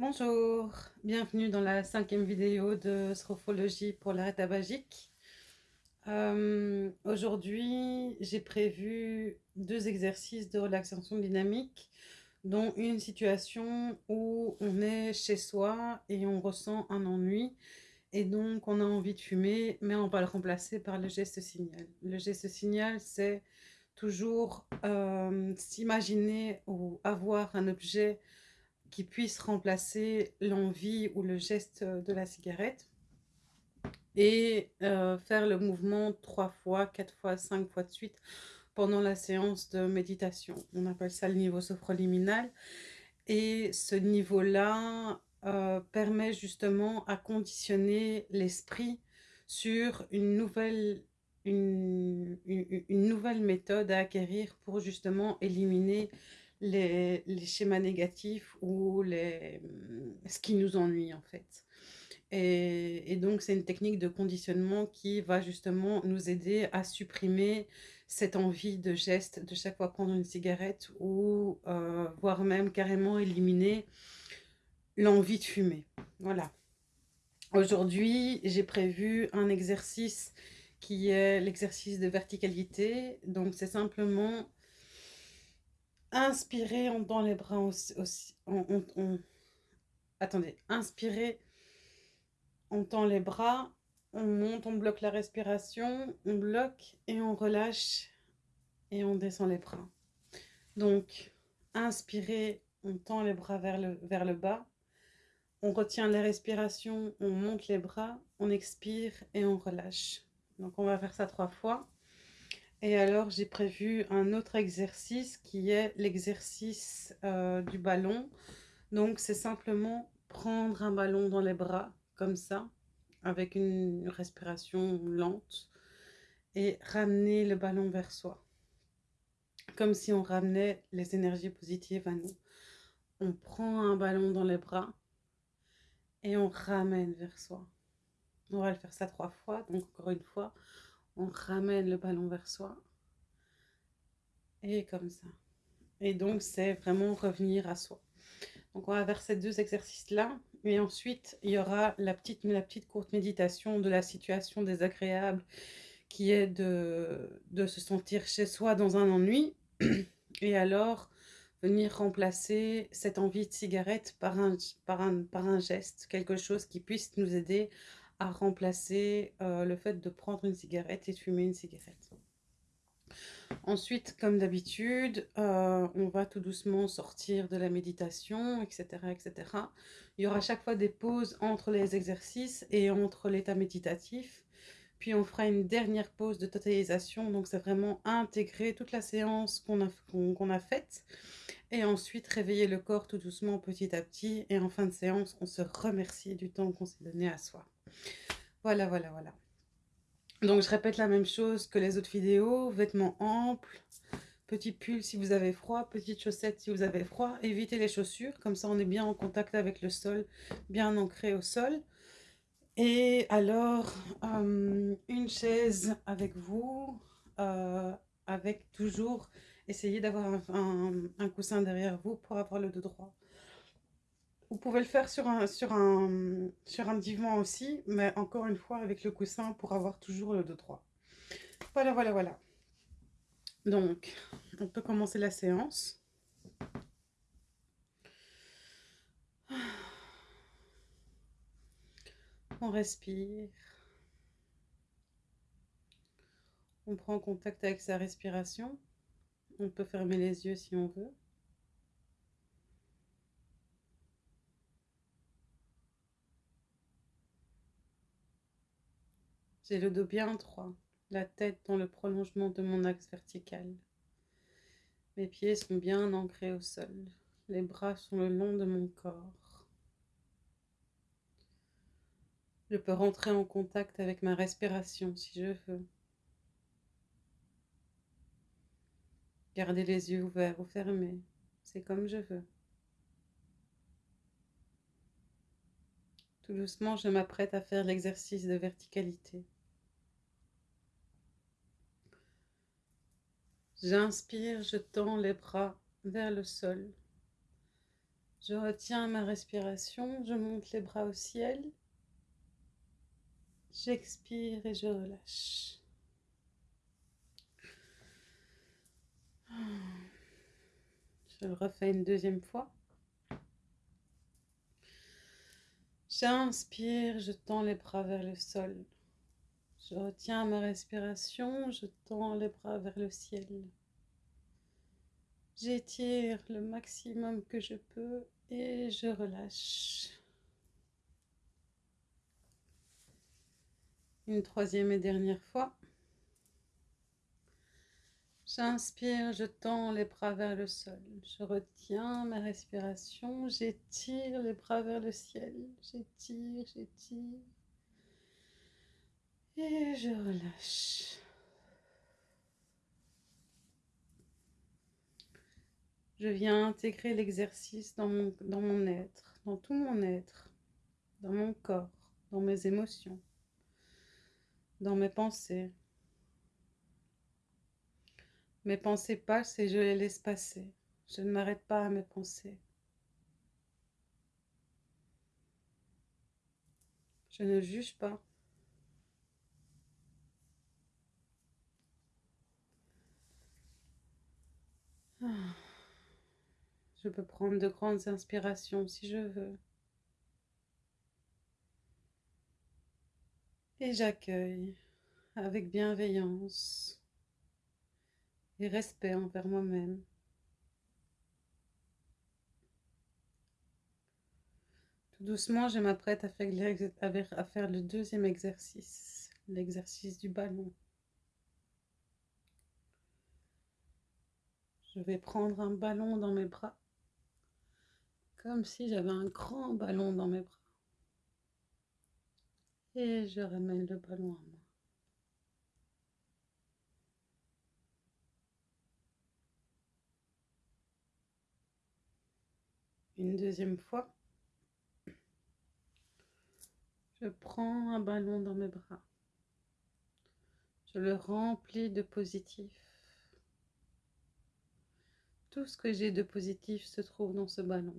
Bonjour, bienvenue dans la cinquième vidéo de Strophologie pour l'arrêt tabagique. Euh, aujourd'hui, j'ai prévu deux exercices de relaxation dynamique, dont une situation où on est chez soi et on ressent un ennui, et donc on a envie de fumer, mais on va le remplacer par le geste signal. Le geste signal, c'est toujours euh, s'imaginer ou avoir un objet qui puisse remplacer l'envie ou le geste de la cigarette et euh, faire le mouvement trois fois, quatre fois, cinq fois de suite pendant la séance de méditation. On appelle ça le niveau sophroliminal. Et ce niveau-là euh, permet justement à conditionner l'esprit sur une nouvelle, une, une, nouvelle méthode à acquérir pour justement éliminer les, schémas négatifs ou les, ce qui nous ennuie en fait. Et, donc c'est une technique de conditionnement qui va justement nous aider à supprimer cette envie de geste de chaque fois prendre une cigarette ou euh, voire même carrément éliminer l'envie de fumer. Voilà. Aujourd'hui, j'ai prévu un exercice qui est l'exercice de verticalité. Donc, c'est simplement Inspirez, on tend les bras aussi. on, Attendez, inspirez, on tend les bras, on monte, on bloque la respiration, on bloque et on relâche et on descend les bras. Donc, inspirez, on tend les bras vers le, vers le bas, on retient la respiration, on monte les bras, on expire et on relâche. Donc, on va faire ça trois fois. Et alors, j'ai prévu un autre exercice qui est l'exercice euh, du ballon. Donc, c'est simplement prendre un ballon dans les bras, comme ça, avec une respiration lente, et ramener le ballon vers soi. Comme si on ramenait les énergies positives à nous. On prend un ballon dans les bras et on ramène vers soi. On va le faire ça trois fois, donc encore une fois on ramène le ballon vers soi. Et comme ça. Et donc, c'est vraiment revenir à soi. Donc, on va faire ces deux exercices-là. Et ensuite, il y aura la petite, la petite courte méditation de la situation désagréable qui est de, de se sentir chez soi dans un ennui. Et alors, venir remplacer cette envie de cigarette par un, par un, par un geste, quelque chose qui puisse nous aider à remplacer euh, le fait de prendre une cigarette et de fumer une cigarette. Ensuite, comme d'habitude, euh, on va tout doucement sortir de la méditation, etc., etc. Il y aura chaque fois des pauses entre les exercices et entre l'état méditatif. Puis on fera une dernière pause de totalisation, donc c'est vraiment intégrer toute la séance qu'on a, qu'on a faite. Et ensuite réveiller le corps tout doucement petit à petit. Et en fin de séance, on se remercie du temps qu'on s'est donné à soi. Voilà, voilà, voilà. Donc, je répète la même chose que les autres vidéos. Vêtements amples, petit pull si vous avez froid, petites chaussettes si vous avez froid. Évitez les chaussures, comme ça on est bien en contact avec le sol, bien ancré au sol. Et alors, euh, une chaise avec vous, euh, avec toujours, essayez d'avoir un, coussin derrière vous pour avoir le dos droit. Vous pouvez le faire sur un, sur divan aussi, mais encore une fois avec le coussin pour avoir toujours le dos droit. Voilà, voilà, voilà. Donc, on peut commencer la séance. On respire. On prend contact avec sa respiration. On peut fermer les yeux si on veut. J'ai le dos bien droit, la tête dans le prolongement de mon axe vertical. Mes pieds sont bien ancrés au sol. Les bras sont le long de mon corps. Je peux rentrer en contact avec ma respiration si je veux. Garder les yeux ouverts ou fermés, c'est comme je veux. Tout doucement, je m'apprête à faire l'exercice de verticalité. J'inspire, je tends les bras vers le sol. Je retiens ma respiration, je monte les bras au ciel. J'expire et je relâche. Je le refais une deuxième fois. J'inspire, je tends les bras vers le sol. Je retiens ma respiration, je tends les bras vers le ciel. J'étire le maximum que je peux et je relâche. Une troisième et dernière fois. J'inspire, je tends les bras vers le sol. Je retiens ma respiration. J'étire les bras vers le ciel. J'étire, j'étire. Et je relâche. Je viens intégrer l'exercice dans mon, être, dans tout mon être, dans mon corps, dans mes émotions, dans mes pensées. Mes pensées passent et je les laisse passer. Je ne m'arrête pas à mes pensées. Je ne juge pas. Je peux prendre de grandes inspirations si je veux. Et j'accueille avec bienveillance et respect envers moi-même. Tout doucement, je m'apprête à faire le deuxième exercice, l'exercice du ballon. Je vais prendre un ballon dans mes bras, comme si j'avais un grand ballon dans mes bras. Et je ramène le ballon à moi. une deuxième fois. Je prends un ballon dans mes bras. Je le remplis de positif. Tout ce que j'ai de positif se trouve dans ce ballon.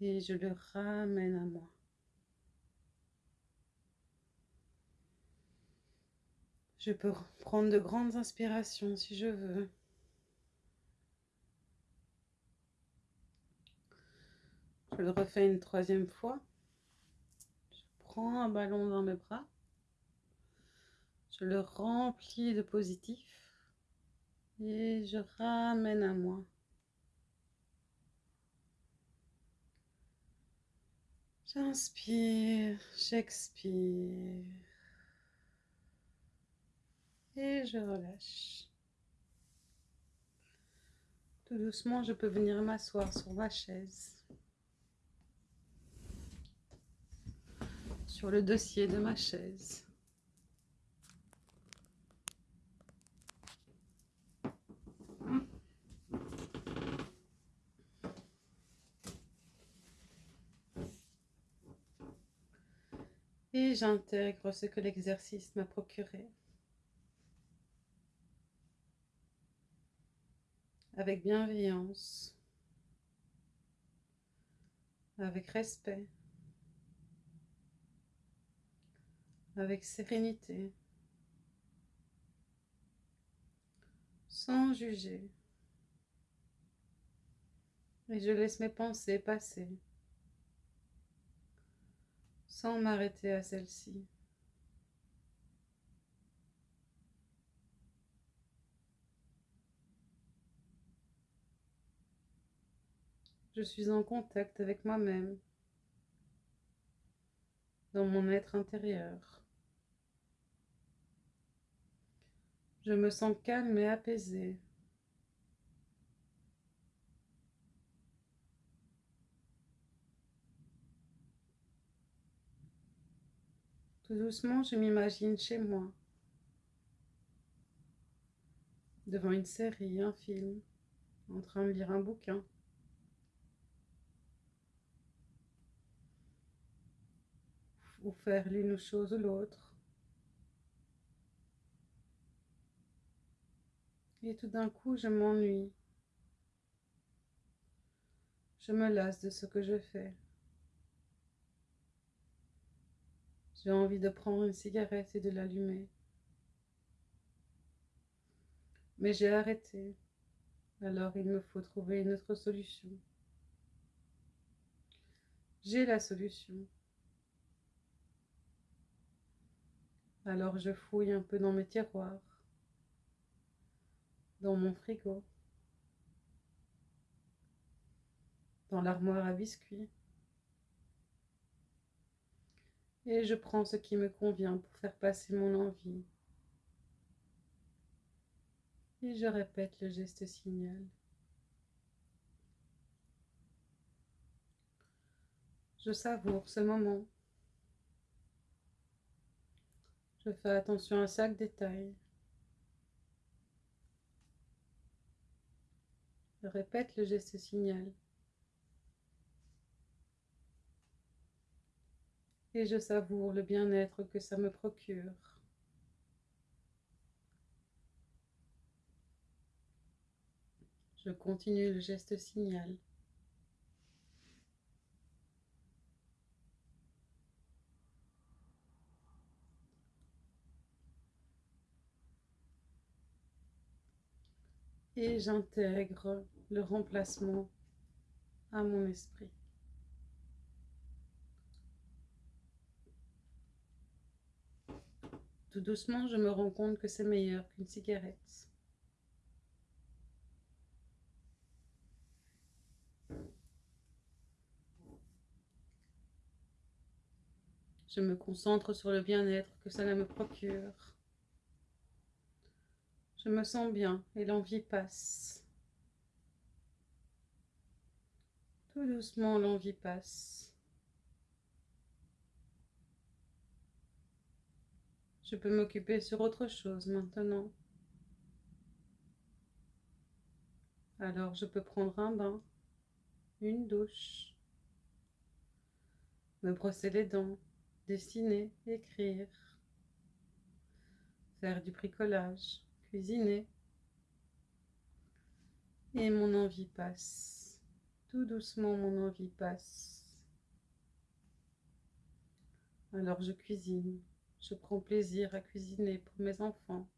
Et je le ramène à moi. Je peux prendre de grandes inspirations si je veux. Je le refais une troisième fois. Je prends un ballon dans mes bras. Je le remplis de positif. Et je ramène à moi. J'inspire, j'expire. Et je relâche. Tout doucement, je peux venir m'asseoir sur ma chaise. sur le dossier de ma chaise. Et j'intègre ce que l'exercice m'a procuré. Avec bienveillance, avec respect. avec sérénité, sans juger. Et je laisse mes pensées passer, sans m'arrêter à celle-ci. Je suis en contact avec moi-même, dans mon être intérieur. Je me sens calme et apaisée. Tout doucement, je m'imagine chez moi, devant une série, un film, en train de lire un bouquin. Ou faire l'une chose ou l'autre. Et tout d'un coup, je m'ennuie. Je me lasse de ce que je fais. J'ai envie de prendre une cigarette et de l'allumer. Mais j'ai arrêté. Alors il me faut trouver une autre solution. J'ai la solution. Alors je fouille un peu dans mes tiroirs, dans mon frigo, dans l'armoire à biscuits. Et je prends ce qui me convient pour faire passer mon envie. Et je répète le geste signal. Je savoure ce moment. Je fais attention à chaque détail. Je répète le geste signal. Et je savoure le bien-être que ça me procure. Je continue le geste signal. Et j'intègre le remplacement à mon esprit. Tout doucement, je me rends compte que c'est meilleur qu'une cigarette. Je me concentre sur le bien-être que cela me procure. Je me sens bien et l'envie passe. Tout doucement, l'envie passe. Je peux m'occuper sur autre chose maintenant. Alors je peux prendre un bain, une douche, me brosser les dents, dessiner, écrire, faire du bricolage, cuisiner. Et mon envie passe. Tout doucement, mon envie passe. Alors je cuisine. Je prends plaisir à cuisiner pour mes enfants,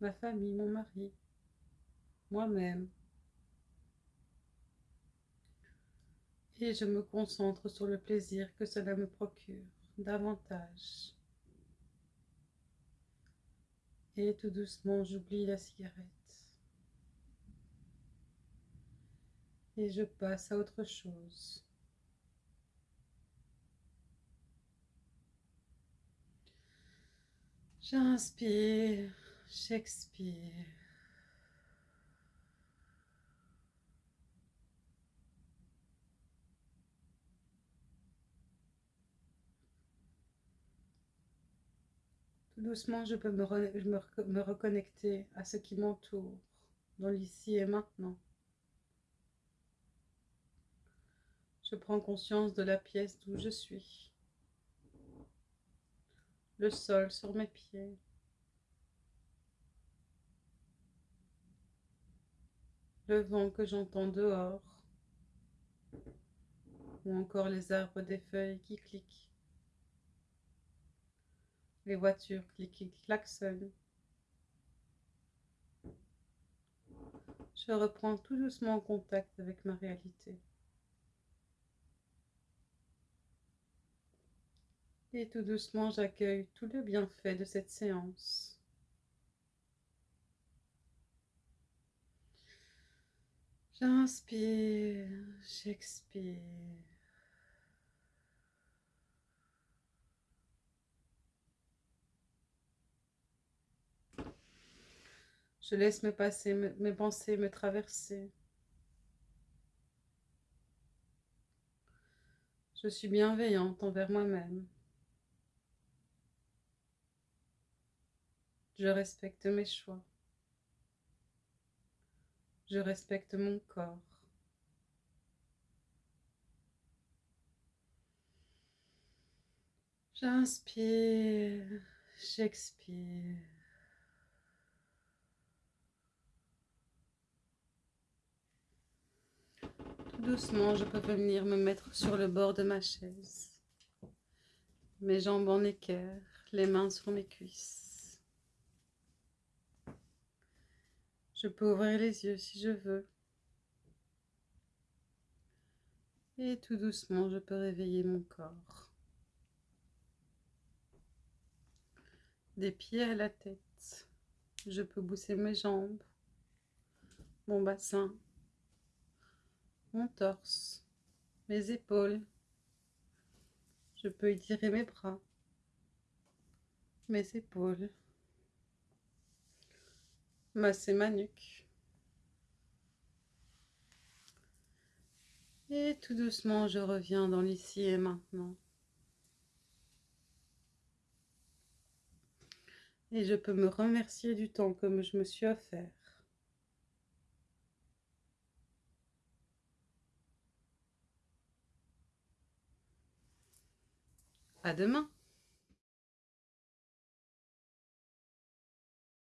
ma famille, mon mari, moi-même. Et je me concentre sur le plaisir que cela me procure davantage. Et tout doucement, j'oublie la cigarette. Et je passe à autre chose. J'inspire, j'expire. doucement, je peux me, me reconnecter à ce qui m'entoure, dans l'ici et maintenant. Je prends conscience de la pièce d'où je suis, le sol sur mes pieds, le vent que j'entends dehors, ou encore les arbres des feuilles qui cliquent les voitures qui klaxonnent. Je reprends tout doucement contact avec ma réalité. Et tout doucement, j'accueille tout le bienfait de cette séance. J'inspire, j'expire. Je laisse mes, passer, mes pensées me traverser. Je suis bienveillante envers moi-même. Je respecte mes choix. Je respecte mon corps. J'inspire, j'expire. tout doucement, je peux venir me mettre sur le bord de ma chaise. Mes jambes en équerre, les mains sur mes cuisses. Je peux ouvrir les yeux si je veux. Et tout doucement, je peux réveiller mon corps. Des pieds à la tête, je peux bouger mes jambes, mon bassin, mon torse, mes épaules. Je peux étirer mes bras, mes épaules, masser ma nuque. Et tout doucement, je reviens dans l'ici et maintenant. Et je peux me remercier du temps que je me suis offert. À demain